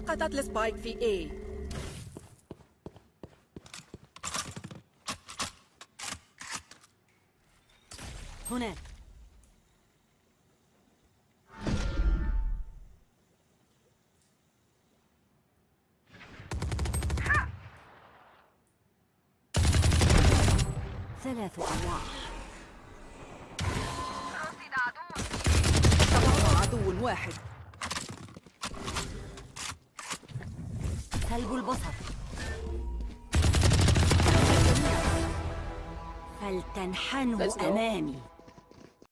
سقطت السبايك في A. هناك. ثلاث أرواح تبقى عدو واحد. سلب البصر فلتنحنوا. أمامي